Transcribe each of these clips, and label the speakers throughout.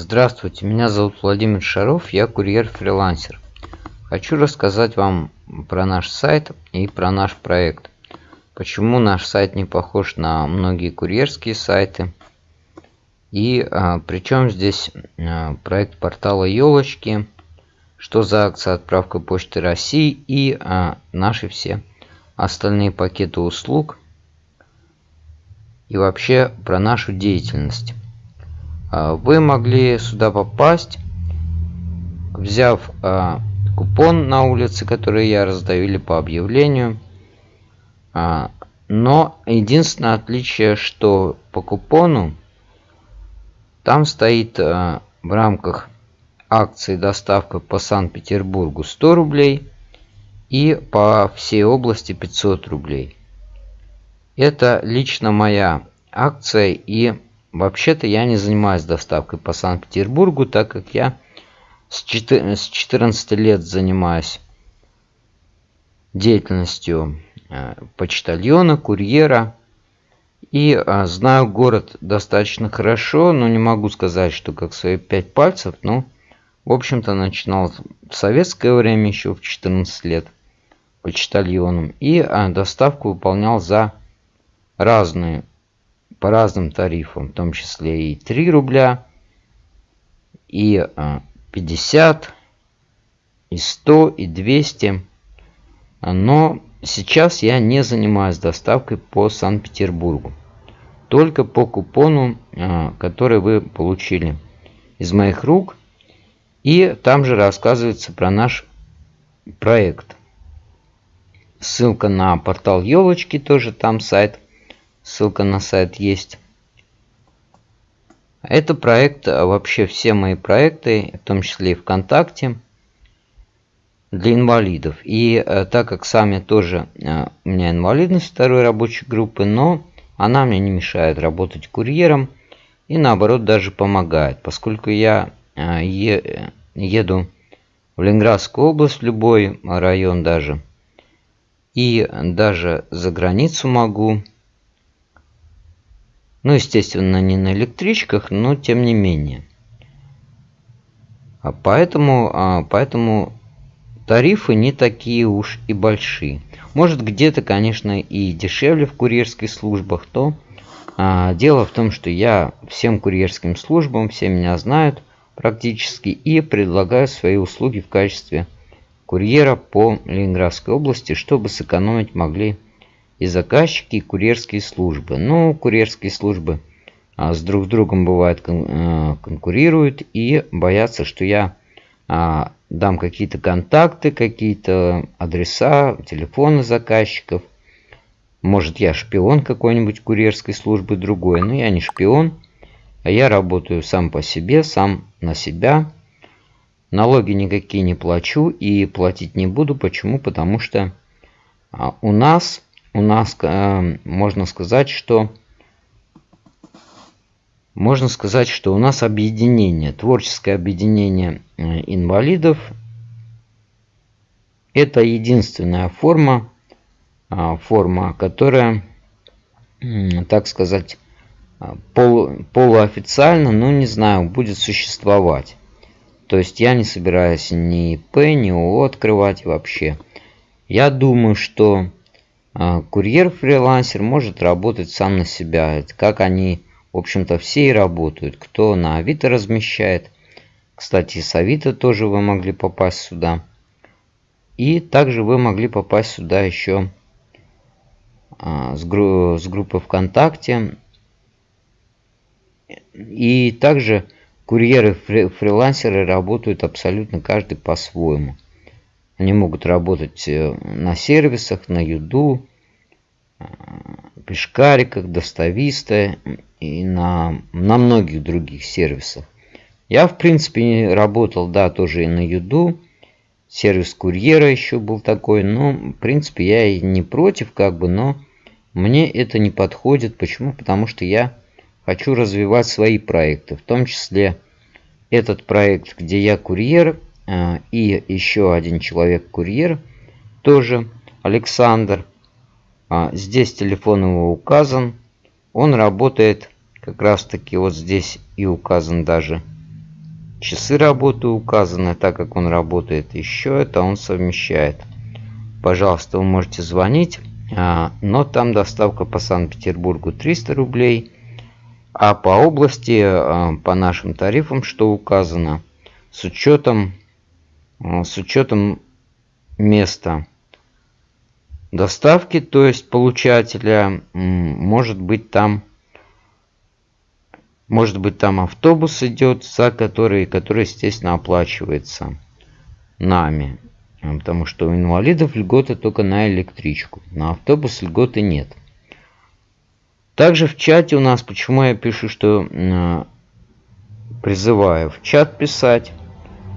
Speaker 1: Здравствуйте, меня зовут Владимир Шаров, я курьер-фрилансер. Хочу рассказать вам про наш сайт и про наш проект. Почему наш сайт не похож на многие курьерские сайты. И а, причем здесь а, проект портала елочки, что за акция отправка почты России и а, наши все остальные пакеты услуг и вообще про нашу деятельность. А, вы могли сюда попасть, взяв а, купон на улице, который я раздаю или по объявлению. А, но единственное отличие, что по купону там стоит в рамках акции доставка по Санкт-Петербургу 100 рублей и по всей области 500 рублей. Это лично моя акция и Вообще-то я не занимаюсь доставкой по Санкт-Петербургу, так как я с 14 лет занимаюсь деятельностью э, почтальона, курьера. И а, знаю город достаточно хорошо, но не могу сказать, что как свои пять пальцев. Но, в общем-то, начинал в советское время еще в 14 лет почтальоном. И а, доставку выполнял за разные по разным тарифам, в том числе и 3 рубля, и 50, а, и 100, и 200. Но сейчас я не занимаюсь доставкой по Санкт-Петербургу. Только по купону, а, который вы получили из моих рук. И там же рассказывается про наш проект. Ссылка на портал елочки, тоже там сайт Ссылка на сайт есть. Это проект, а вообще все мои проекты, в том числе и ВКонтакте, для инвалидов. И э, так как сами тоже э, у меня инвалидность второй рабочей группы, но она мне не мешает работать курьером и наоборот даже помогает, поскольку я еду в Ленинградскую область, в любой район даже, и даже за границу могу ну, естественно, не на электричках, но тем не менее. А поэтому, а, поэтому тарифы не такие уж и большие. Может где-то, конечно, и дешевле в курьерских службах, то а, дело в том, что я всем курьерским службам, все меня знают практически, и предлагаю свои услуги в качестве курьера по Ленинградской области, чтобы сэкономить могли и заказчики, и курьерские службы. Ну, курьерские службы а, с друг с другом бывает кон, а, конкурируют и боятся, что я а, дам какие-то контакты, какие-то адреса, телефоны заказчиков. Может, я шпион какой-нибудь курьерской службы другой, но я не шпион, а я работаю сам по себе, сам на себя. Налоги никакие не плачу и платить не буду. Почему? Потому что а, у нас у нас э, можно сказать, что можно сказать, что у нас объединение, творческое объединение э, инвалидов. Это единственная форма, э, форма, которая, так сказать, пол, полуофициально, ну не знаю, будет существовать. То есть я не собираюсь ни ИП, ни ООО открывать вообще. Я думаю, что курьер-фрилансер может работать сам на себя. Как они, в общем-то, все и работают. Кто на Авито размещает. Кстати, с Авито тоже вы могли попасть сюда. И также вы могли попасть сюда еще а, с, гру с группы ВКонтакте. И также курьеры-фрилансеры работают абсолютно каждый по-своему. Они могут работать э, на сервисах, на Юду, э, Пешкариках, Достависта и на, на многих других сервисах. Я, в принципе, работал, да, тоже и на Юду. Сервис курьера еще был такой. Но, в принципе, я и не против, как бы, но мне это не подходит. Почему? Потому что я хочу развивать свои проекты. В том числе этот проект, где я курьер, и еще один человек-курьер, тоже Александр. А, здесь телефон его указан. Он работает как раз таки вот здесь и указан даже часы работы указаны, так как он работает еще, это он совмещает. Пожалуйста, вы можете звонить, а, но там доставка по Санкт-Петербургу 300 рублей, а по области, а, по нашим тарифам, что указано, с учетом, а, с учетом места доставки, то есть получателя, может быть там может быть там автобус идет, за который, который естественно оплачивается нами. Потому что у инвалидов льготы только на электричку. На автобус льготы нет. Также в чате у нас, почему я пишу, что э, призываю в чат писать.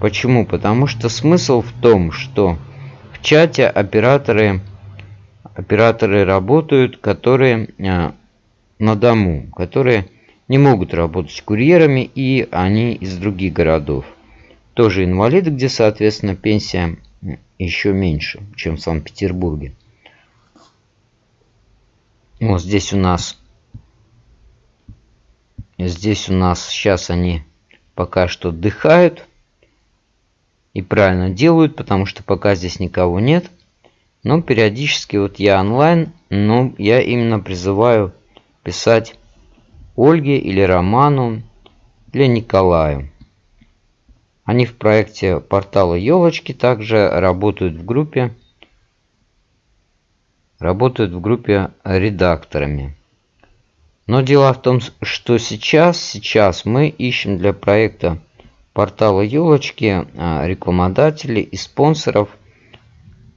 Speaker 1: Почему? Потому что смысл в том, что в чате операторы, операторы работают, которые э, на дому, которые не могут работать курьерами и они из других городов. Тоже инвалиды, где, соответственно, пенсия еще меньше, чем в Санкт-Петербурге. Вот здесь у нас здесь у нас сейчас они пока что отдыхают и правильно делают, потому что пока здесь никого нет. Но периодически вот я онлайн, но я именно призываю писать Ольге или Роману или Николаю. Они в проекте портала Елочки также работают в группе работают в группе редакторами. Но дело в том, что сейчас, сейчас мы ищем для проекта портала Елочки а, рекламодателей и спонсоров.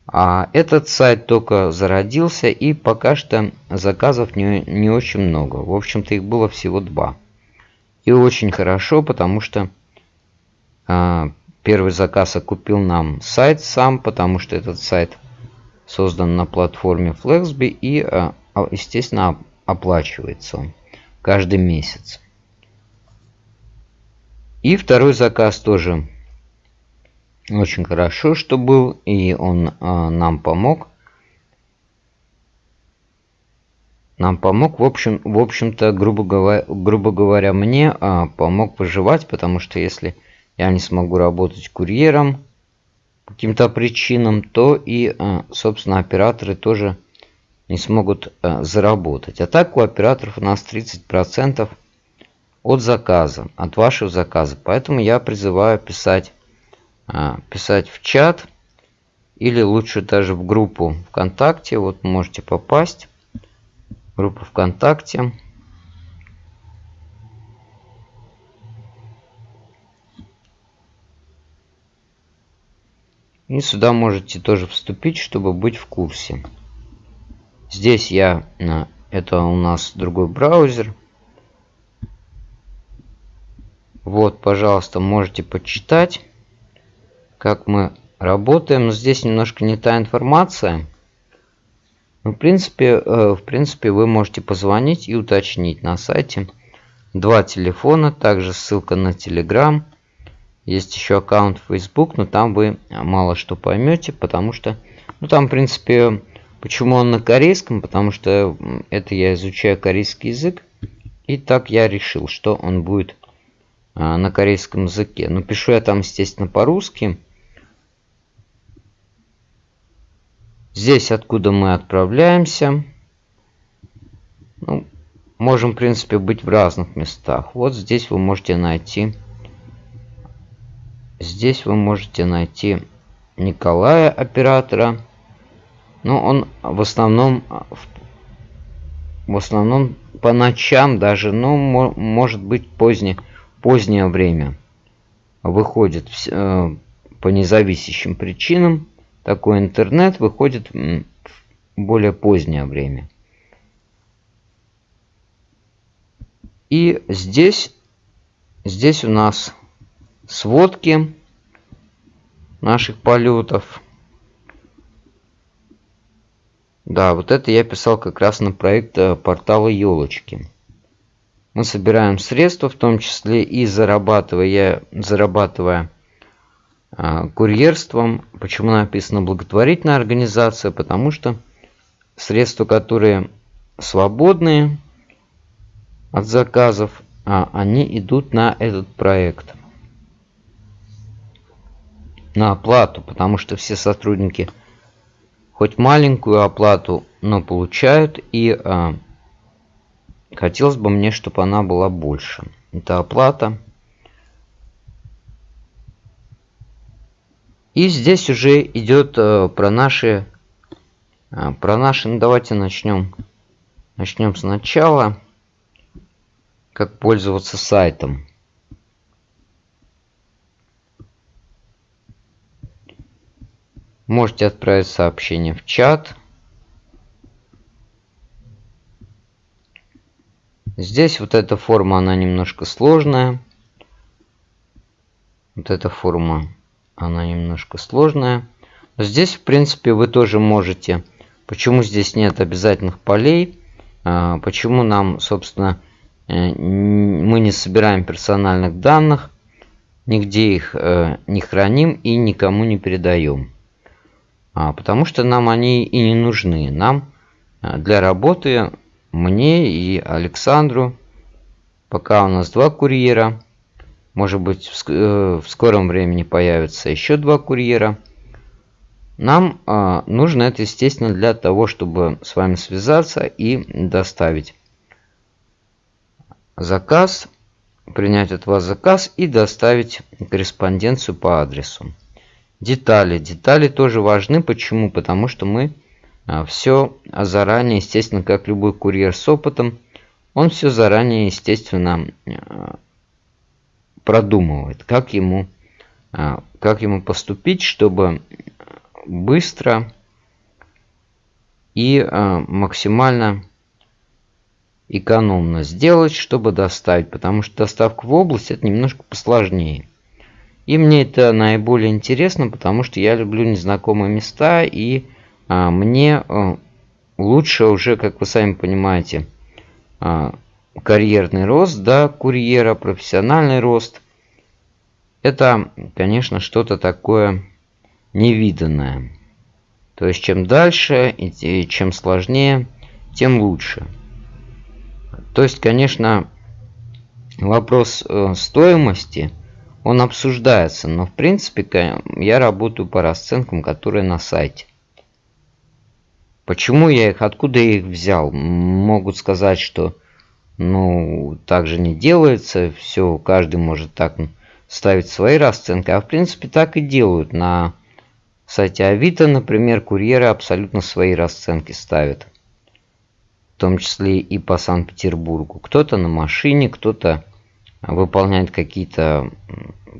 Speaker 1: А этот сайт только зародился и пока что заказов не, не очень много. В общем-то их было всего два. И очень хорошо, потому что а, первый заказ окупил нам сайт сам, потому что этот сайт создан на платформе Flexby и, а, а, естественно, оплачивается он каждый месяц. И второй заказ тоже очень хорошо, что был, и он нам помог. Нам помог, в общем, в общем-то, грубо говоря, грубо говоря, мне помог выживать, потому что если я не смогу работать курьером по каким-то причинам, то и, э, собственно, операторы тоже не смогут э, заработать. А так у операторов у нас 30% от заказа, от вашего заказа. Поэтому я призываю писать, э, писать в чат или лучше даже в группу ВКонтакте. Вот можете попасть. Группа ВКонтакте. И сюда можете тоже вступить, чтобы быть в курсе. Здесь я, это у нас другой браузер. Вот, пожалуйста, можете почитать, как мы работаем. Здесь немножко не та информация. Но, в принципе, э, в принципе, вы можете позвонить и уточнить на сайте. Два телефона, также ссылка на Telegram есть еще аккаунт Facebook, но там вы мало что поймете, потому что... Ну, там, в принципе, почему он на корейском? Потому что это я изучаю корейский язык. И так я решил, что он будет на корейском языке. Но пишу я там, естественно, по-русски. Здесь, откуда мы отправляемся. Ну, можем, в принципе, быть в разных местах. Вот здесь вы можете найти Здесь вы можете найти Николая оператора. Но он в основном в основном по ночам даже, ну, может быть позднее, позднее время выходит э, по независящим причинам. Такой интернет выходит в более позднее время. И здесь, здесь у нас сводки наших полетов. Да, вот это я писал как раз на проект э, портала елочки. Мы собираем средства, в том числе и зарабатывая, зарабатывая э, курьерством. Почему написано благотворительная организация? Потому что средства, которые свободные от заказов, а они идут на этот проект. на оплату, потому что все сотрудники хоть маленькую оплату, но получают, и э, хотелось бы мне, чтобы она была больше. Это оплата. И здесь уже идет э, про наши, э, про наши, ну давайте начнем, начнем сначала, как пользоваться сайтом. Можете отправить сообщение в чат. Здесь вот эта форма, она немножко сложная. Вот эта форма, она немножко сложная. Но здесь, в принципе, вы тоже можете. Почему здесь нет обязательных полей? А, почему нам, собственно, э, мы не собираем персональных данных, нигде их э, не храним и никому не передаем? А, потому что нам они и не нужны. Нам а, для работы, мне и Александру, пока у нас два курьера, может быть в э, скором времени появится еще два курьера, нам а, нужно это, естественно, для того, чтобы с вами связаться и доставить заказ, принять от вас заказ и доставить корреспонденцию по адресу. Детали. Детали тоже важны. Почему? Потому что мы все заранее, естественно, как любой курьер с опытом, он все заранее, естественно, а, продумывает, как ему, а, как ему поступить, чтобы быстро и максимально экономно сделать, чтобы доставить. Потому что доставка в область это немножко посложнее. И мне это наиболее интересно, потому что я люблю незнакомые места, и а, мне а, лучше уже, как вы сами понимаете, а, карьерный рост, да, курьера, профессиональный рост. Это, конечно, что-то такое невиданное. То есть, чем дальше и чем сложнее, тем лучше. То есть, конечно, вопрос э, стоимости – он обсуждается, но в принципе я работаю по расценкам, которые на сайте. Почему я их, откуда я их взял? Могут сказать, что ну так же не делается, все, каждый может так ставить свои расценки, а в принципе так и делают. На сайте Авито, например, курьеры абсолютно свои расценки ставят. В том числе и по Санкт-Петербургу. Кто-то на машине, кто-то выполняет какие-то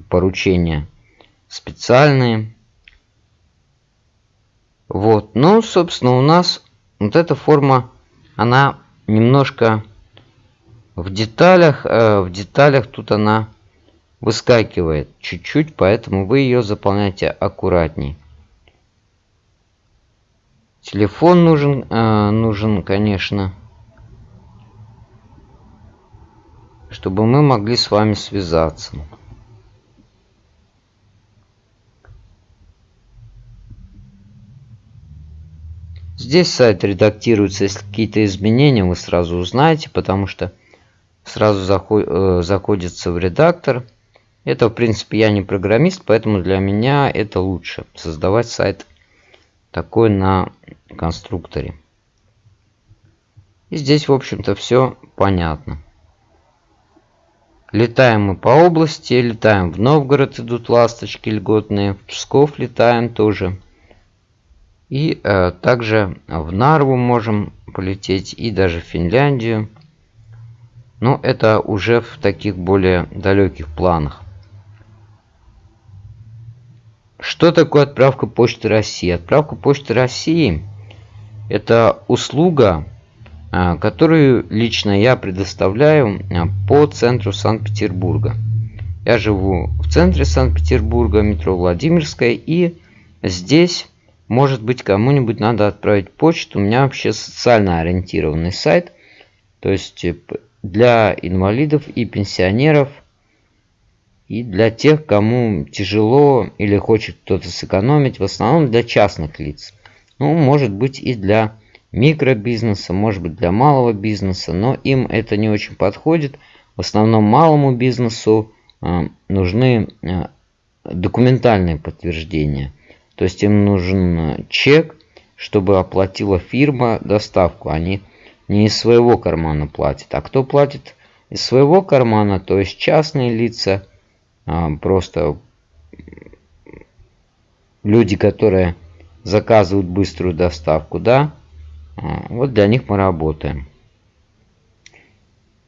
Speaker 1: поручения специальные. Вот, ну, собственно, у нас вот эта форма, она немножко в деталях, э, в деталях тут она выскакивает чуть-чуть, поэтому вы ее заполняете аккуратней. Телефон нужен, э, нужен, конечно. чтобы мы могли с вами связаться. Здесь сайт редактируется, если какие-то изменения вы сразу узнаете, потому что сразу э, заходится в редактор. Это, в принципе, я не программист, поэтому для меня это лучше. Создавать сайт такой на конструкторе. И здесь, в общем-то, все понятно. Летаем мы по области, летаем в Новгород, идут ласточки льготные, в Псков летаем тоже. И э, также в Нарву можем полететь, и даже в Финляндию. Но это уже в таких более далеких планах. Что такое отправка Почты России? Отправка Почты России – это услуга, а, которую лично я предоставляю а, по центру Санкт-Петербурга. Я живу в центре Санкт-Петербурга, метро Владимирская, и здесь, может быть, кому-нибудь надо отправить почту. У меня вообще социально ориентированный сайт, то есть э, для инвалидов и пенсионеров, и для тех, кому тяжело или хочет кто-то сэкономить, в основном для частных лиц. Ну, может быть и для микробизнеса, может быть для малого бизнеса, но им это не очень подходит. В основном малому бизнесу э, нужны э, документальное подтверждение. То есть им нужен чек, чтобы оплатила фирма доставку. Они не из своего кармана платят. А кто платит из своего кармана, то есть частные лица, а, просто люди, которые заказывают быструю доставку, да, а, вот для них мы работаем.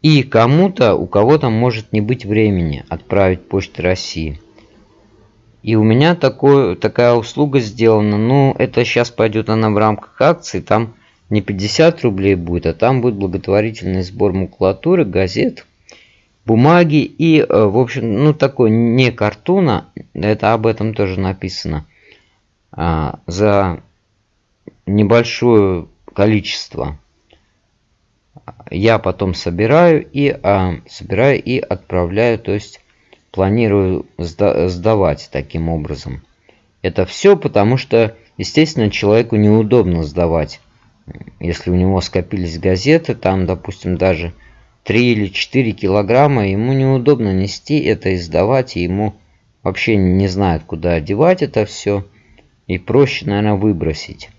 Speaker 1: И кому-то, у кого-то может не быть времени отправить почту России. И у меня такое, такая услуга сделана. Ну, это сейчас пойдет она в рамках акции. Там не 50 рублей будет, а там будет благотворительный сбор макулатуры, газет, бумаги и, э, в общем, ну, такой не картона, это об этом тоже написано, а, за небольшое количество я потом собираю и а, собираю и отправляю, то есть планирую сда сдавать таким образом. Это все потому, что, естественно, человеку неудобно сдавать. Если у него скопились газеты, там, допустим, даже 3 или 4 килограмма, ему неудобно нести это и сдавать, и ему вообще не знает, куда одевать это все. И проще, наверное, выбросить.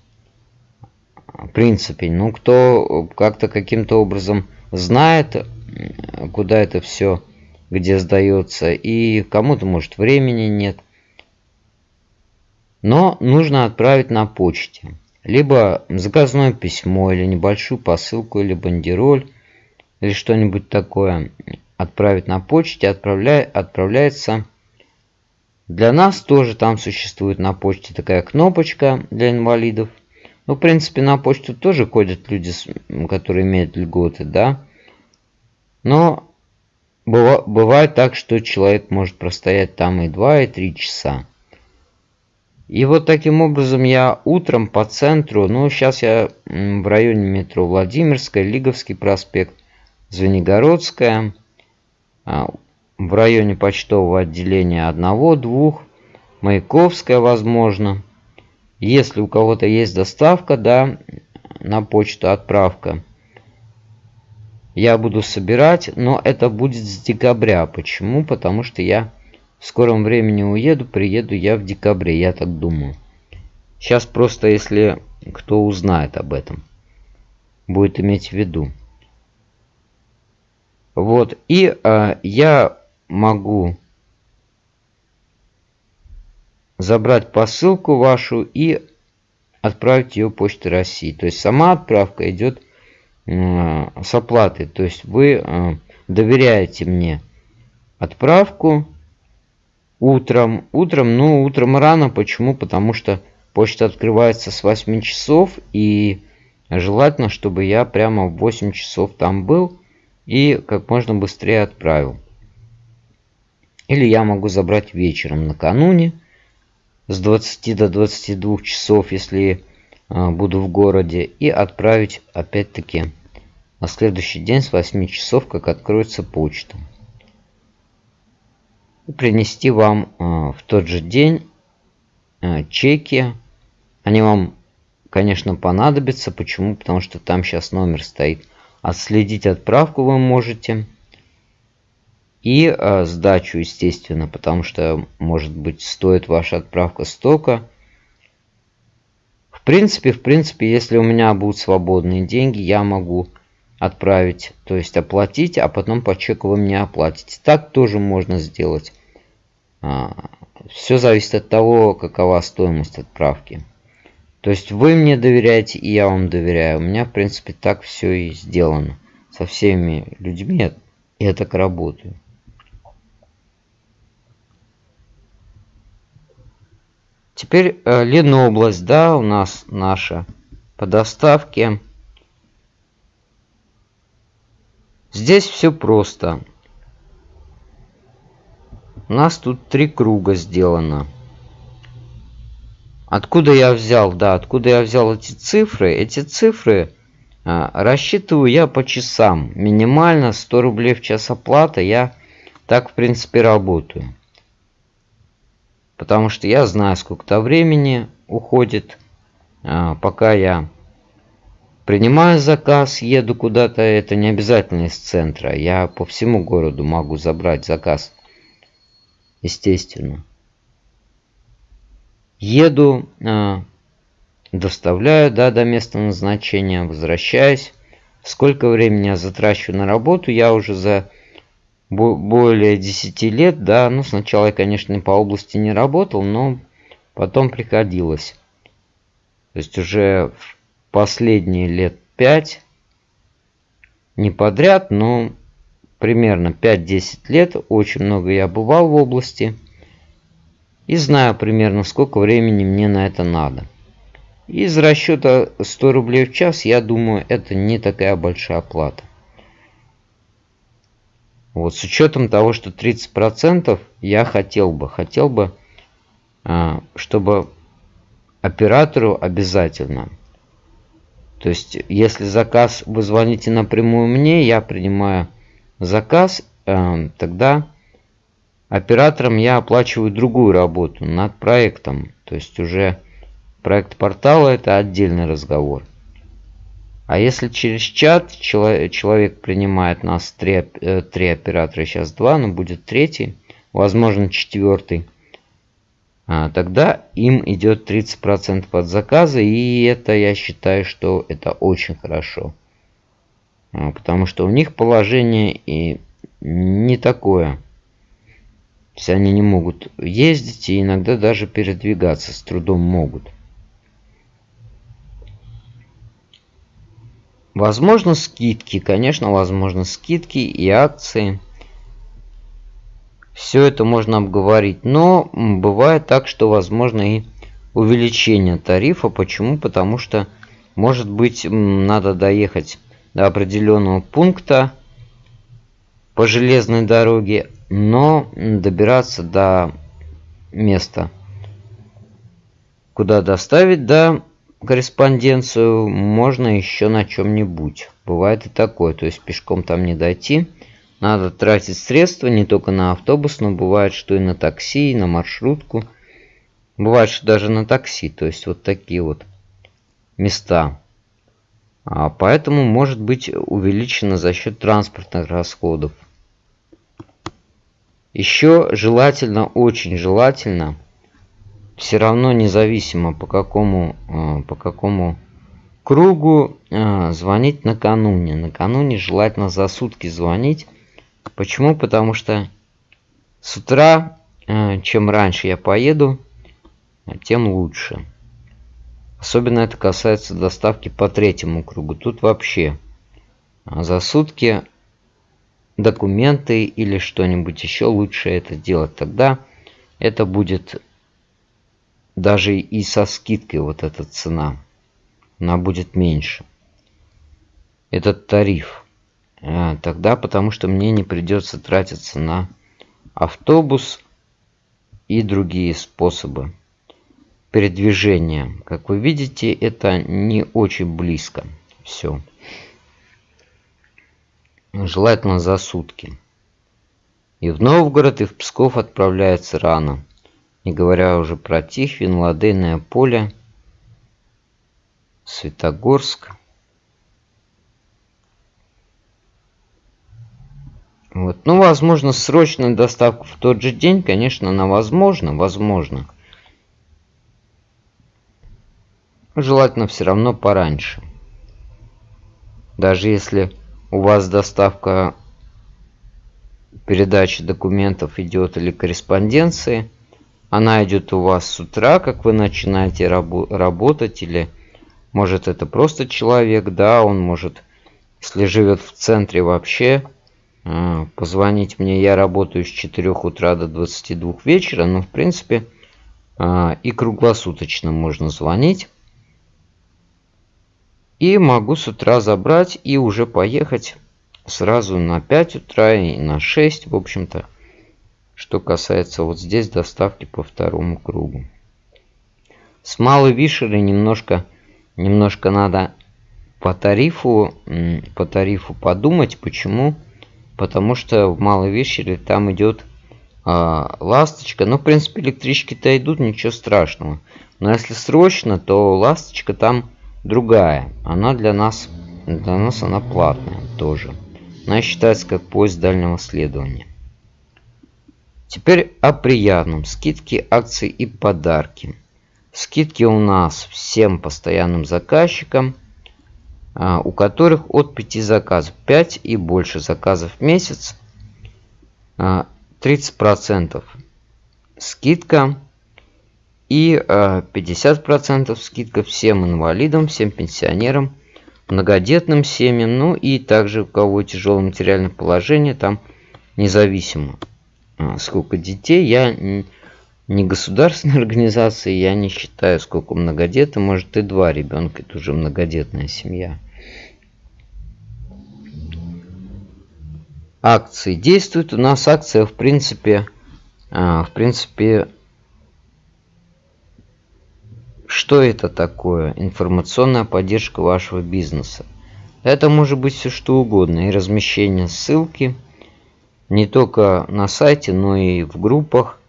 Speaker 1: В принципе, ну, кто как-то каким-то образом знает, куда это все где сдается, и кому-то, может, времени нет. Но нужно отправить на почте. Либо заказное письмо, или небольшую посылку, или бандероль, или что-нибудь такое отправить на почте, отправля... отправляется. Для нас тоже там существует на почте такая кнопочка для инвалидов. Ну, в принципе, на почту тоже ходят люди, которые имеют льготы, да. Но бывает так, что человек может простоять там и 2, и 3 часа. И вот таким образом я утром по центру, ну сейчас я в районе метро Владимирская, Лиговский проспект, Звенигородская, а, в районе почтового отделения одного-двух, Маяковская, возможно. Если у кого-то есть доставка, да, на почту отправка, я буду собирать, но это будет с декабря. Почему? Потому что я в скором времени уеду, приеду я в декабре, я так думаю. Сейчас просто, если кто узнает об этом, будет иметь в виду. Вот, и э, я могу забрать посылку вашу и отправить ее почтой России. То есть сама отправка идет с оплатой. То есть вы э, доверяете мне отправку утром. Утром, ну, утром рано. Почему? Потому что почта открывается с 8 часов. И желательно, чтобы я прямо в 8 часов там был. И как можно быстрее отправил. Или я могу забрать вечером накануне. С 20 до 22 часов, если э, буду в городе. И отправить опять-таки на следующий день с 8 часов, как откроется почта. И принести вам э, в тот же день э, чеки. Они вам, конечно, понадобятся. Почему? Потому что там сейчас номер стоит. Отследить отправку вы можете. И сдачу, естественно, потому что, может быть, стоит ваша отправка столько. Принципе, в принципе, если у меня будут свободные деньги, я могу отправить, то есть оплатить, а потом по чеку вы мне оплатите. Так тоже можно сделать. А, Все зависит от того, какова стоимость отправки. То есть вы мне доверяете, и я вам доверяю. У меня, в принципе, так все и сделано. Со всеми людьми я так работаю. Теперь э, Ленобласть, да, у нас наша по доставке. Здесь все просто. У нас тут три круга сделано. Откуда я взял, да, откуда я взял эти цифры? Эти цифры а, рассчитываю я по часам. Минимально 100 рублей в час оплата. Я так, в принципе, работаю. Потому что я знаю, сколько-то времени уходит, а, пока я Принимаю заказ, еду куда-то, это не обязательно из центра. Я по всему городу могу забрать заказ. Естественно. еду, э, доставляю да, до места назначения, возвращаюсь. Сколько времени я затрачу на работу, я уже за более 10 лет, да, ну сначала я, конечно, по области не работал, но потом приходилось. То есть уже последние лет 5, не подряд, но примерно 5-10 лет, очень много я бывал в области и знаю примерно сколько времени мне на это надо. Из расчета 100 рублей в час, я думаю, это не такая большая плата. Вот, с учетом того, что 30% я хотел бы, хотел бы, а, чтобы оператору обязательно. То есть, если заказ вы звоните напрямую мне, я принимаю заказ, а, тогда оператором я оплачиваю другую работу над проектом. То есть, уже Проект портала это отдельный разговор. А если через чат человек принимает нас три, э, три оператора, сейчас два, но будет третий, возможно четвертый, а, тогда им идет 30% от заказа, и это я считаю, что это очень хорошо. А, потому что у них положение и не такое. То есть они не могут ездить и иногда даже передвигаться с трудом могут. Возможно скидки, конечно, возможно скидки и акции. Все это можно обговорить, но бывает так, что возможно и увеличение тарифа. Почему? Потому что, может быть, надо доехать до определенного пункта по железной дороге, но добираться до места, куда доставить, да, корреспонденцию можно еще на чем-нибудь. Бывает и такое, то есть пешком там не дойти. Надо тратить средства не только на автобус, но бывает, что и на такси, и на маршрутку. Бывает, что даже на такси, то есть вот такие вот места. А поэтому может быть увеличено за счет транспортных расходов. Еще желательно, очень желательно – все равно независимо по какому, э, по какому кругу э, звонить накануне. Накануне желательно за сутки звонить. Почему? Потому что с утра, э, чем раньше я поеду, тем лучше. Особенно это касается доставки по третьему кругу. Тут вообще за сутки документы или что-нибудь еще лучше это делать. Тогда это будет даже и со скидкой вот эта цена, она будет меньше. Этот тариф. А, тогда потому что мне не придется тратиться на автобус и другие способы передвижения. Как вы видите, это не очень близко. Все. Желательно за сутки. И в Новгород, и в Псков отправляется рано не говоря уже про Тихвин, Ладейное поле, Светогорск. Вот. Ну, возможно, срочная доставка в тот же день, конечно, она возможна, возможно. Желательно все равно пораньше. Даже если у вас доставка передачи документов идет или корреспонденции – она идет у вас с утра, как вы начинаете рабо работать, или может это просто человек, да, он может, если живет в центре вообще, а, позвонить мне, я работаю с 4 утра до 22 вечера, но в принципе а, и круглосуточно можно звонить. И могу с утра забрать и уже поехать сразу на 5 утра и на 6, в общем-то что касается вот здесь доставки по второму кругу. С малой вишерой немножко, немножко надо по тарифу, по тарифу подумать. Почему? Потому что в малой вишере там идет а, ласточка. Ну, в принципе, электрички-то идут, ничего страшного. Но если срочно, то ласточка там другая. Она для нас, для нас она платная тоже. Она считается как поезд дальнего следования. Теперь о приятном. Скидки, акции и подарки. Скидки у нас всем постоянным заказчикам, а, у которых от 5 заказов, 5 и больше заказов в месяц, 30% а, скидка и 50% а, скидка всем инвалидам, всем пенсионерам, многодетным семьям, ну и также у кого тяжелое материальное положение, там независимо сколько детей. Я не государственная организация, я не считаю, сколько многодетных, может и два ребенка, это уже многодетная семья. Акции действуют. У нас акция, в принципе, а, в принципе, что это такое? Информационная поддержка вашего бизнеса. Это может быть все что угодно. И размещение ссылки не только на сайте, но и в группах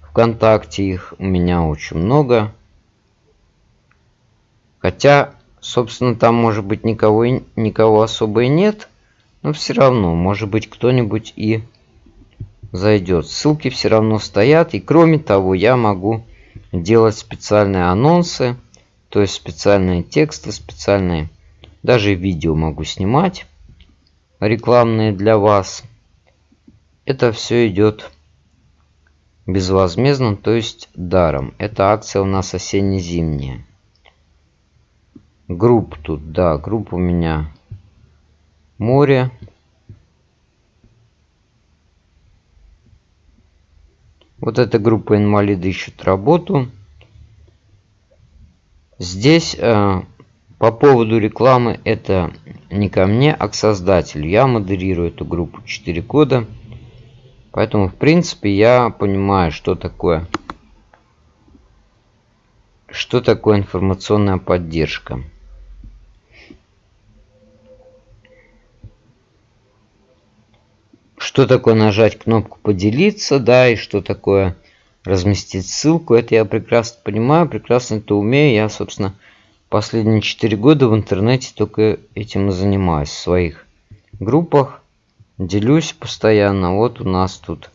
Speaker 1: ВКонтакте. Их у меня очень много. Хотя, собственно, там может быть никого, никого особо и нет. Но все равно, может быть, кто-нибудь и зайдет. Ссылки все равно стоят. И кроме того, я могу делать специальные анонсы. То есть специальные тексты, специальные... Даже видео могу снимать рекламные для вас. Это все идет безвозмездно, то есть даром. Эта акция у нас осенне-зимняя. Групп тут, да, групп у меня море. Вот эта группа инвалиды ищут работу. Здесь э, по поводу рекламы это не ко мне, а к создателю. Я модерирую эту группу 4 года. Поэтому, в принципе, я понимаю, что такое, что такое информационная поддержка. Что такое нажать кнопку «Поделиться», да, и что такое разместить ссылку, это я прекрасно понимаю, прекрасно это умею. Я, собственно, последние 4 года в интернете только этим и занимаюсь в своих группах делюсь постоянно. Вот у нас тут,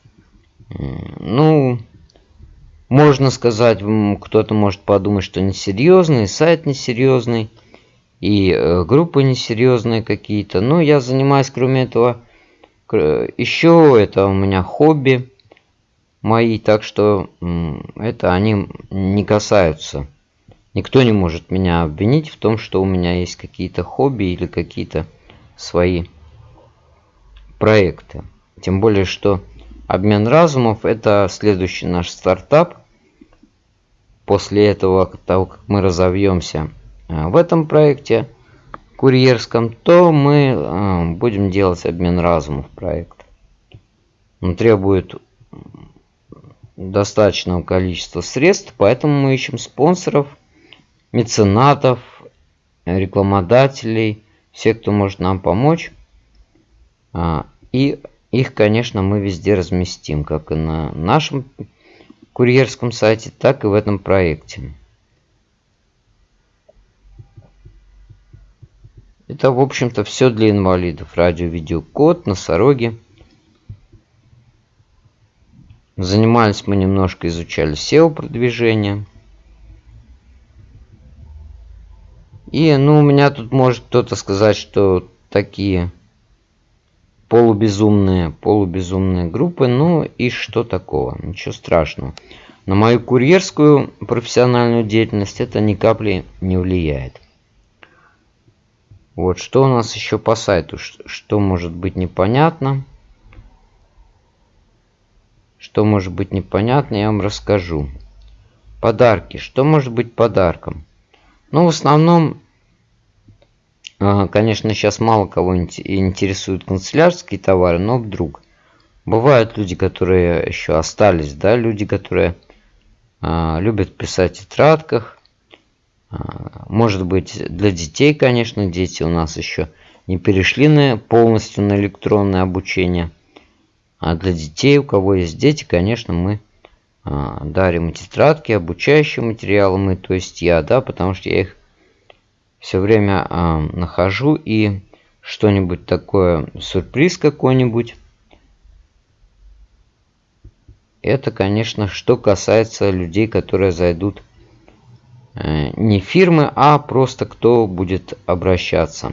Speaker 1: ну, можно сказать, кто-то может подумать, что несерьезный, сайт несерьезный, и э, группы несерьезные какие-то. Но я занимаюсь, кроме этого, еще это у меня хобби мои, так что это они не касаются. Никто не может меня обвинить в том, что у меня есть какие-то хобби или какие-то свои проекты. Тем более, что обмен разумов это следующий наш стартап. После этого, того, как мы разовьемся э, в этом проекте курьерском, то мы э, будем делать обмен разумов проект. Он требует достаточного количества средств, поэтому мы ищем спонсоров, меценатов, рекламодателей, всех, кто может нам помочь. И их, конечно, мы везде разместим, как и на нашем курьерском сайте, так и в этом проекте. Это, в общем-то, все для инвалидов. Радио, видео, код, носороги. Занимались мы немножко, изучали SEO-продвижение. И, ну, у меня тут может кто-то сказать, что такие полубезумные, полубезумные группы. Ну и что такого? Ничего страшного. На мою курьерскую профессиональную деятельность это ни капли не влияет. Вот, что у нас еще по сайту? Что может быть непонятно? Что может быть непонятно, я вам расскажу. Подарки. Что может быть подарком? Ну, в основном Конечно, сейчас мало кого интересуют канцелярские товары, но вдруг. Бывают люди, которые еще остались, да, люди, которые а, любят писать в тетрадках. А, может быть, для детей, конечно, дети у нас еще не перешли на, полностью на электронное обучение. А для детей, у кого есть дети, конечно, мы а, дарим тетрадки, обучающие материалы, мы, то есть я, да, потому что я их все время э, нахожу и что-нибудь такое, сюрприз какой-нибудь. Это, конечно, что касается людей, которые зайдут э, не фирмы, а просто кто будет обращаться.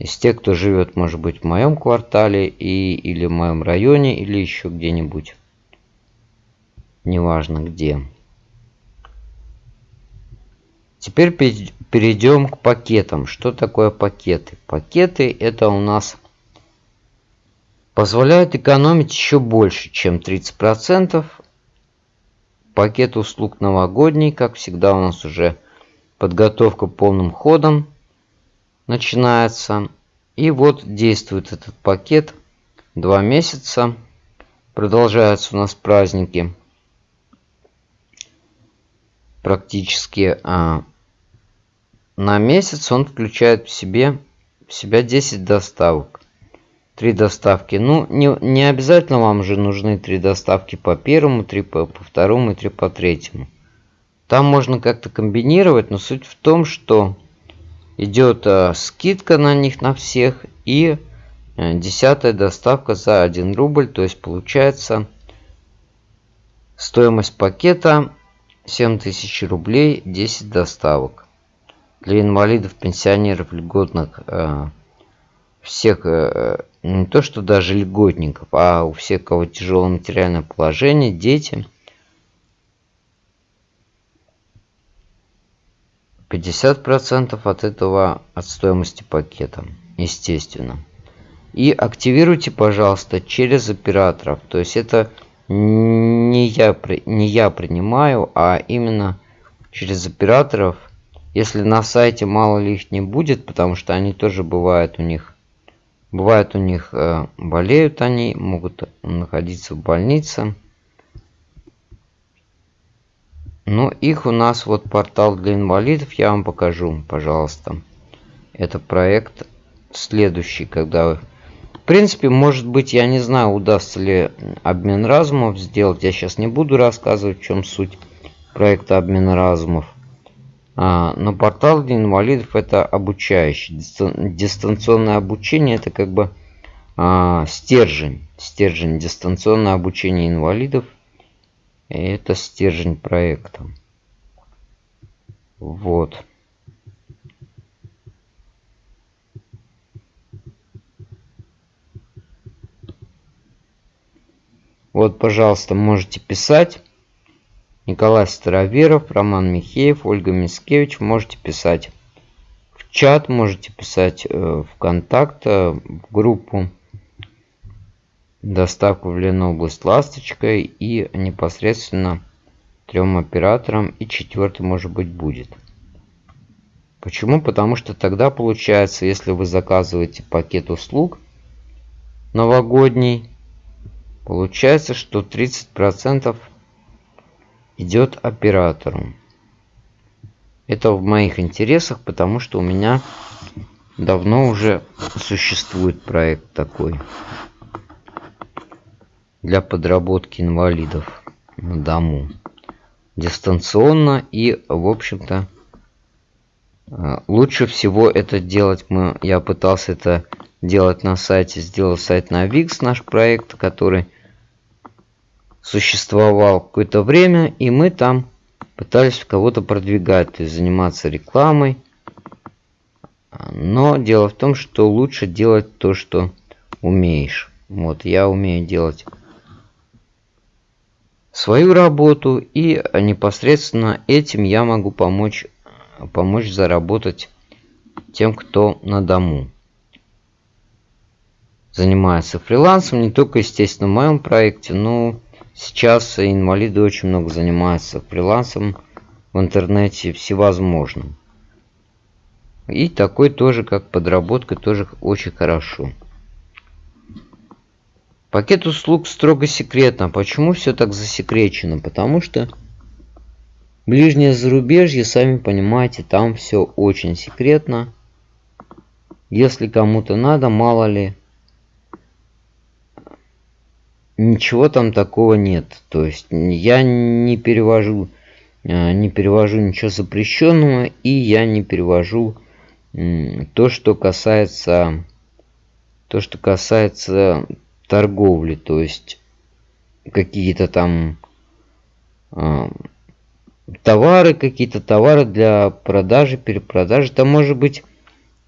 Speaker 1: Из тех, кто живет, может быть, в моем квартале и, или в моем районе, или еще где-нибудь. Неважно где. Теперь перейдем к пакетам. Что такое пакеты? Пакеты это у нас позволяют экономить еще больше, чем 30%. Пакет услуг новогодний, как всегда у нас уже подготовка полным ходом начинается. И вот действует этот пакет два месяца. Продолжаются у нас праздники. Практически а, на месяц он включает в себе в себя 10 доставок. Три доставки. Ну, не, не обязательно вам же нужны три доставки по первому, три по, по второму и три по третьему. Там можно как-то комбинировать, но суть в том, что идет э, скидка на них на всех и э, десятая доставка за 1 рубль. То есть получается стоимость пакета 7000 рублей 10 доставок для инвалидов, пенсионеров, льготных, э, всех, э, не то что даже льготников, а у всех, кого тяжелое материальное положение, дети. 50% от этого, от стоимости пакета, естественно. И активируйте, пожалуйста, через операторов. То есть это не я, не я принимаю, а именно через операторов если на сайте мало ли их не будет, потому что они тоже бывают у них, бывает у них, э, болеют они, могут находиться в больнице. Но их у нас вот портал для инвалидов, я вам покажу, пожалуйста. Это проект следующий, когда... В принципе, может быть, я не знаю, удастся ли обмен разумов сделать. Я сейчас не буду рассказывать, в чем суть проекта обмена разумов. А, но портал для инвалидов это обучающий. Дистанционное обучение это как бы а, стержень. Стержень дистанционное обучение инвалидов. Это стержень проекта. Вот. Вот, пожалуйста, можете писать. Николай Староверов, Роман Михеев, Ольга Мискевич. Можете писать в чат, можете писать э, в контакт, э, в группу доставку в Ленобласть Ласточкой и непосредственно трем операторам и четвертый может быть будет. Почему? Потому что тогда получается, если вы заказываете пакет услуг новогодний, получается, что 30% идет оператору. Это в моих интересах, потому что у меня давно уже существует проект такой для подработки инвалидов на дому дистанционно и в общем-то э, лучше всего это делать мы я пытался это делать на сайте сделал сайт на Wix наш проект который существовал какое-то время, и мы там пытались кого-то продвигать, то есть заниматься рекламой. Но дело в том, что лучше делать то, что умеешь. Вот, я умею делать свою работу, и непосредственно этим я могу помочь, помочь заработать тем, кто на дому занимается фрилансом, не только, естественно, в моем проекте, но Сейчас инвалиды очень много занимаются фрилансом в интернете всевозможным. И такой тоже, как подработка, тоже очень хорошо. Пакет услуг строго секретно. Почему все так засекречено? Потому что ближнее зарубежье, сами понимаете, там все очень секретно. Если кому-то надо, мало ли, ничего там такого нет. То есть я не перевожу, э, не перевожу ничего запрещенного, и я не перевожу то, что касается, то, что касается торговли, то есть какие-то там э, товары какие-то, товары для продажи, перепродажи. Там может быть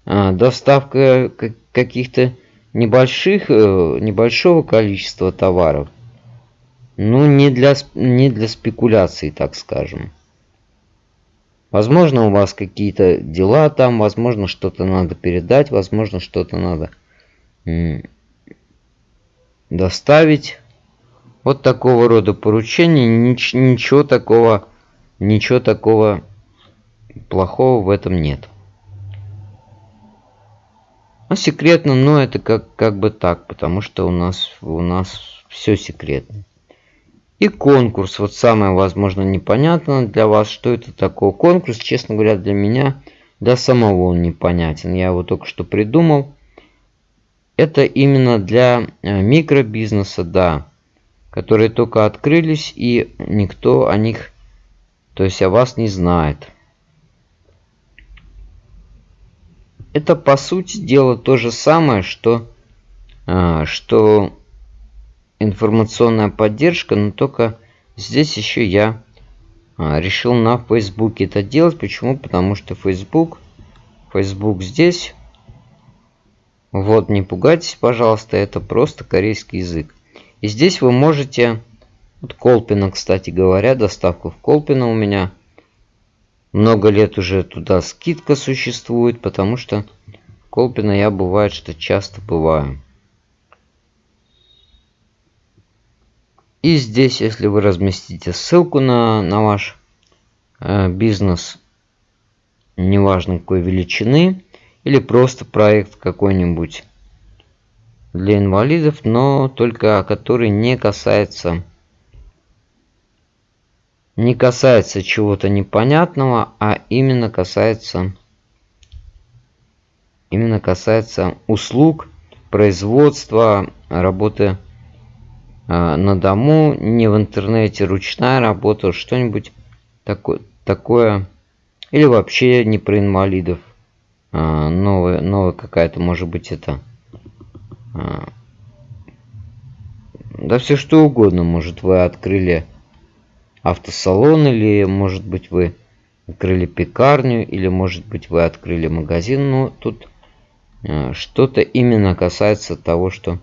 Speaker 1: а, доставка каких-то небольших, э, небольшого количества товаров. Ну, не для, не для спекуляции, так скажем. Возможно, у вас какие-то дела там, возможно, что-то надо передать, возможно, что-то надо доставить. Вот такого рода поручения, нич ничего такого, ничего такого плохого в этом нет. Ну, секретно, но это как, как бы так, потому что у нас, у нас все секретно. И конкурс. Вот самое, возможно, непонятно для вас, что это такое. Конкурс, честно говоря, для меня, для самого он непонятен. Я его только что придумал. Это именно для э, микробизнеса, да, которые только открылись и никто о них, то есть о вас не знает. Это по сути дела то же самое, что, э, что информационная поддержка, но только здесь еще я а, решил на Фейсбуке это делать. Почему? Потому что Facebook, Facebook здесь. Вот, не пугайтесь, пожалуйста, это просто корейский язык. И здесь вы можете, вот Колпина, кстати говоря, доставка в Колпина у меня. Много лет уже туда скидка существует, потому что Колпина я бывает, что часто бываю. И здесь, если вы разместите ссылку на, на ваш э, бизнес, неважно какой величины, или просто проект какой-нибудь для инвалидов, но только который не касается не касается чего-то непонятного, а именно касается именно касается услуг, производства, работы а, на дому, не в интернете, ручная работа, что-нибудь такое, такое. Или вообще не про инвалидов. А, новая, новая какая-то, может быть, это... А, да все что угодно. Может вы открыли автосалон, или может быть вы открыли пекарню, или может быть вы открыли магазин. Но тут что-то именно касается того, что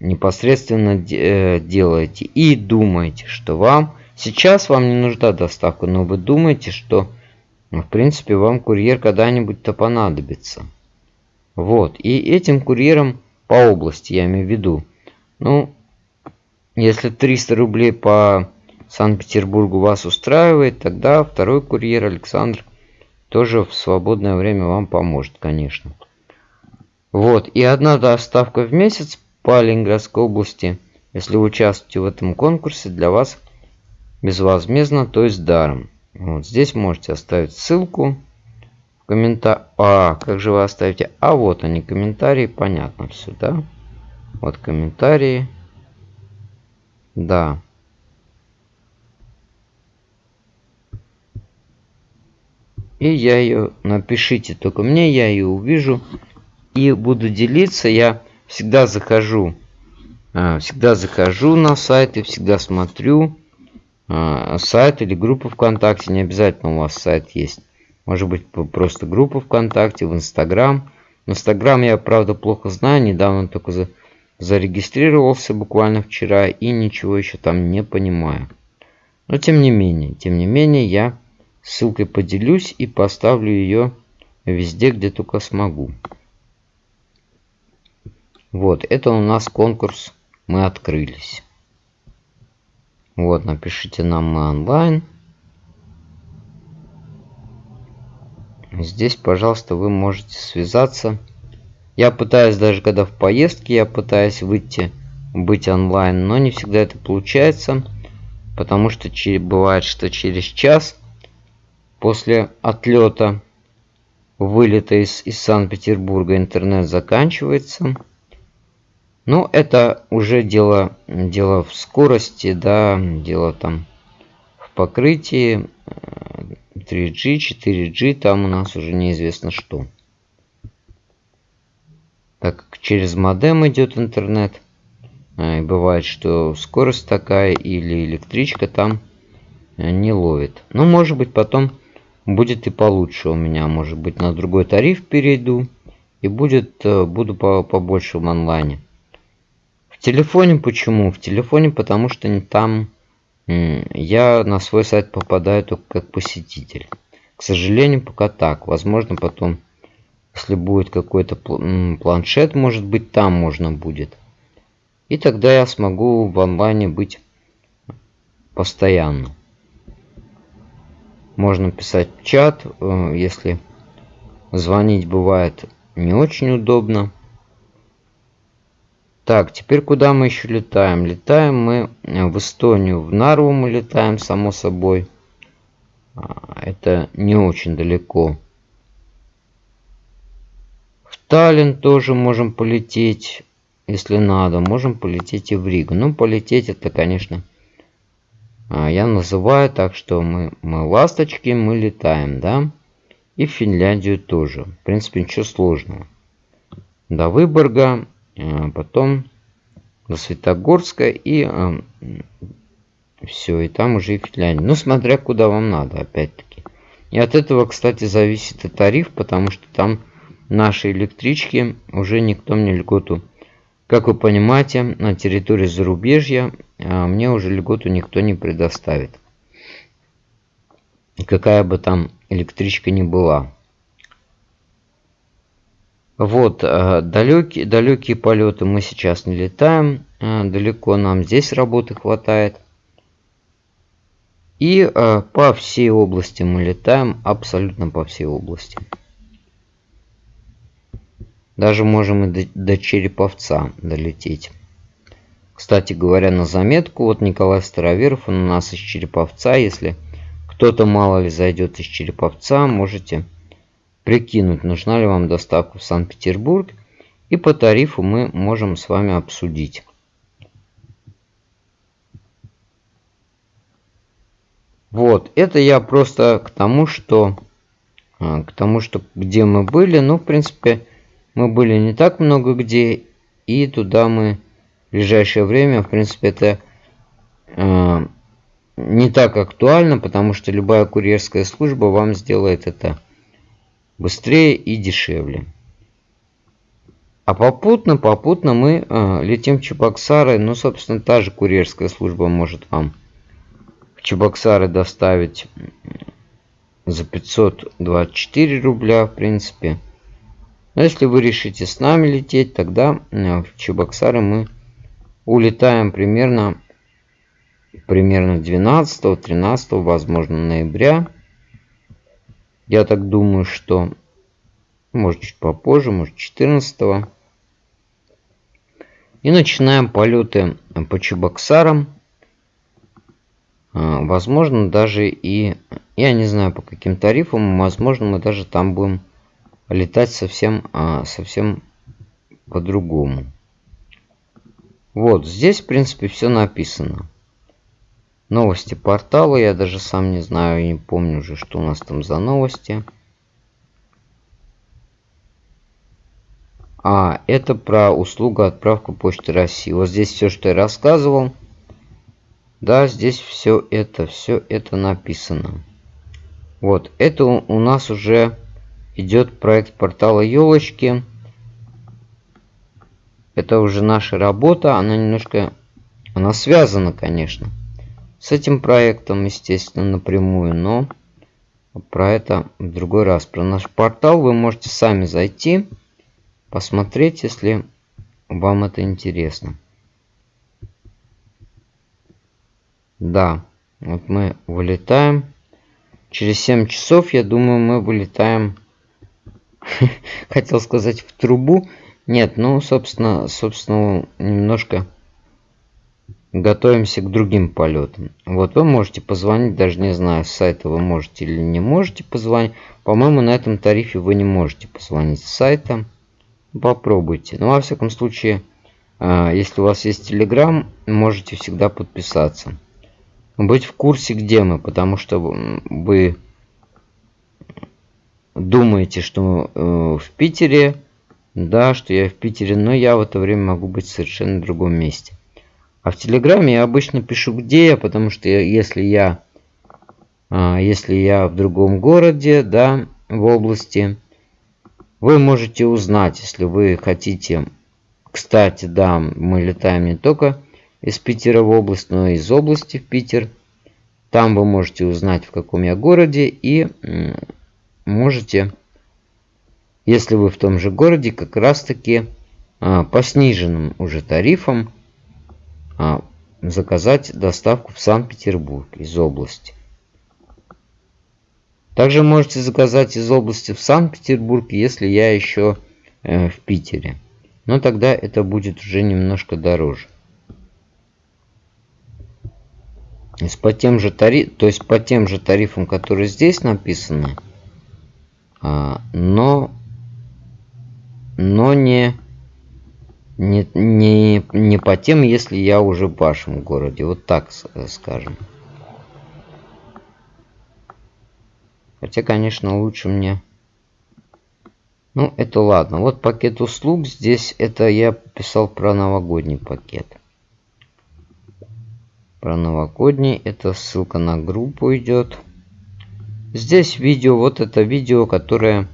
Speaker 1: непосредственно э, делаете и думаете, что вам сейчас вам не нужна доставка, но вы думаете, что ну, в принципе вам курьер когда-нибудь-то понадобится. Вот, и этим курьером по области, я имею в виду. Ну, если 300 рублей по Санкт-Петербургу вас устраивает, тогда второй курьер Александр тоже в свободное время вам поможет, конечно. Вот, и одна доставка в месяц по Ленинградской области, если вы участвуете в этом конкурсе, для вас безвозмездно, то есть даром. Вот здесь можете оставить ссылку в комментарии. А, как же вы оставите? А вот они, комментарии, понятно все, да? Вот комментарии. Да. И я ее, напишите только мне, я ее увижу и буду делиться. Я всегда захожу, а, всегда захожу на сайт и всегда смотрю а, сайт или группу ВКонтакте. Не обязательно у вас сайт есть. Может быть просто группа ВКонтакте, в Инстаграм. Инстаграм я, правда, плохо знаю. Недавно только за, зарегистрировался буквально вчера и ничего еще там не понимаю. Но тем не менее, тем не менее, я ссылкой поделюсь и поставлю ее везде, где только смогу. Вот, это у нас конкурс мы открылись. Вот, напишите нам мы онлайн. Здесь, пожалуйста, вы можете связаться. Я пытаюсь, даже когда в поездке, я пытаюсь выйти, быть онлайн, но не всегда это получается. Потому что бывает, что через час после отлета, вылета из, из Санкт-Петербурга интернет заканчивается. Ну, это уже дело, дело в скорости, да, дело там в покрытии 3G, 4G, там у нас уже неизвестно что. Так как через модем идет интернет, И бывает, что скорость такая или электричка там не ловит. Ну, может быть, потом будет и получше у меня. Может быть, на другой тариф перейду. И будет, буду побольше в онлайне. В телефоне почему? В телефоне потому что там я на свой сайт попадаю только как посетитель. К сожалению, пока так. Возможно, потом, если будет какой-то планшет, может быть, там можно будет. И тогда я смогу в онлайне быть постоянно. Можно писать в чат, э, если звонить бывает не очень удобно. Так, теперь куда мы еще летаем? Летаем мы в Эстонию. В Нарву мы летаем, само собой. А, это не очень далеко. Таллин тоже можем полететь, если надо. Можем полететь и в Ригу. Ну, полететь это, конечно, а, я называю так, что мы, мы ласточки, мы летаем, да? И в Финляндию тоже. В принципе, ничего сложного. До Выборга, а, потом до Светогорска и все, и там уже и Финляндия. Ну, смотря куда вам надо, опять-таки. И от этого, кстати, зависит и тариф, потому что там наши электрички уже никто мне льготу. Как вы понимаете, на территории зарубежья а, мне уже льготу никто не предоставит. Какая бы там электричка ни была. Вот, а, далекие, далекие полеты мы сейчас не летаем. А, далеко нам здесь работы хватает. И по всей области мы летаем, абсолютно по всей области. Даже можем и до, до Череповца долететь. Кстати говоря, на заметку, вот Николай Староверов, он у нас из Череповца. Если кто-то мало ли зайдет из Череповца, можете прикинуть, нужна ли вам доставка в Санкт-Петербург. И по тарифу мы можем с вами обсудить. Вот, это я просто к тому, что а, к тому, что где мы были. Ну, в принципе, мы были не так много где, и туда мы в ближайшее время, в принципе, это э, не так актуально, потому что любая курьерская служба вам сделает это быстрее и дешевле. А попутно, попутно мы э, летим в Чебоксары. Ну, собственно, та же курьерская служба может вам Чебоксары доставить за 524 рубля, в принципе. Но если вы решите с нами лететь, тогда в Чебоксары мы улетаем примерно, примерно 12-13, возможно, ноября. Я так думаю, что может чуть попозже, может 14. И начинаем полеты по Чебоксарам. А, возможно, даже и... Я не знаю, по каким тарифам. Возможно, мы даже там будем летать совсем, а, совсем по-другому. Вот, здесь, в принципе, все написано. Новости портала. Я даже сам не знаю, не помню уже, что у нас там за новости. А, это про услугу отправка почты России. Вот здесь все, что я рассказывал. Да, здесь все это, все это написано. Вот, это у нас уже идет проект портала елочки. Это уже наша работа, она немножко, она связана, конечно, с этим проектом, естественно, напрямую, но про это в другой раз. Про наш портал вы можете сами зайти, посмотреть, если вам это интересно. Да, вот мы вылетаем. Через 7 часов, я думаю, мы вылетаем. Хотел сказать в трубу. Нет, ну, собственно, собственно, немножко готовимся к другим полетам. Вот вы можете позвонить, даже не знаю, с сайта вы можете или не можете позвонить. По-моему, на этом тарифе вы не можете позвонить с сайта. Попробуйте. Но, во всяком случае, а, если у вас есть Telegram, можете всегда подписаться быть в курсе, где мы, потому что вы думаете, что э, в Питере, да, что я в Питере, но я в это время могу быть в совершенно другом месте. А в Телеграме я обычно пишу где я, потому что если я, а, если я в другом городе, да, в области, вы можете узнать, если вы хотите. Кстати, да, мы летаем не только из Питера в область, но и из области в Питер. Там вы можете узнать, в каком я городе, и можете, если вы в том же городе, как раз таки а, по сниженным уже тарифам а, заказать доставку в Санкт-Петербург из области. Также можете заказать из области в Санкт-Петербург, если я еще э, в Питере. Но тогда это будет уже немножко дороже. То есть по тем же, тариф, то есть по тем же тарифам, которые здесь написаны, но, но не не, не, не по тем, если я уже в вашем городе. Вот так скажем. Хотя, конечно, лучше мне... Ну, это ладно. Вот пакет услуг. Здесь это я писал про новогодний пакет. Про новогодний. Это ссылка на группу идет. Здесь видео. Вот это видео, которое...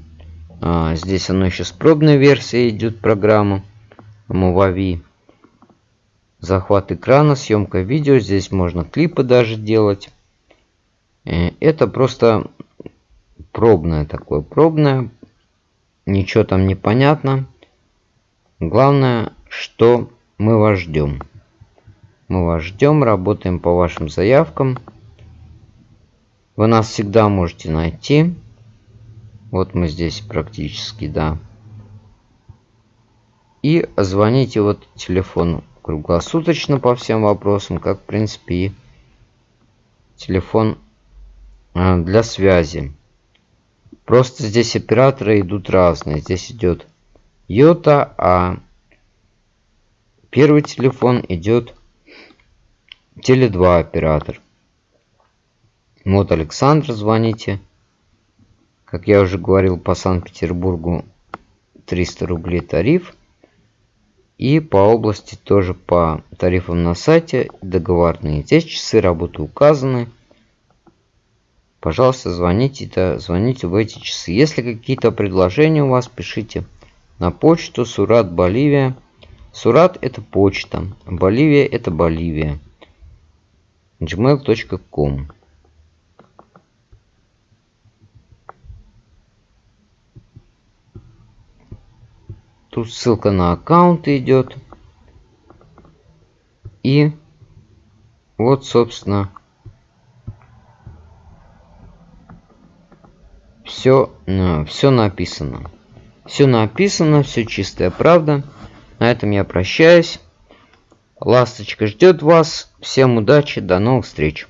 Speaker 1: А, здесь оно еще с пробной версией идет программа. Movavi. Захват экрана, съемка видео. Здесь можно клипы даже делать. Э, это просто пробное такое, пробное. Ничего там не понятно. Главное, что мы вас ждем. Мы вас ждем, работаем по вашим заявкам. Вы нас всегда можете найти. Вот мы здесь практически, да. И звоните вот телефону круглосуточно по всем вопросам, как в принципе и телефон а, для связи. Просто здесь операторы идут разные. Здесь идет Йота, а первый телефон идет Теле2 оператор. Вот Александр, звоните. Как я уже говорил, по Санкт-Петербургу 300 рублей тариф. И по области тоже по тарифам на сайте договорные. Здесь часы работы указаны. Пожалуйста, звоните, да, звоните в эти часы. Если какие-то предложения у вас, пишите на почту Сурат Боливия. Сурат это почта, Боливия это Боливия. gmail.com Тут ссылка на аккаунт идет. И вот, собственно, все, э, все написано. Все написано, все чистая правда. На этом я прощаюсь. Ласточка ждет вас. Всем удачи, до новых встреч.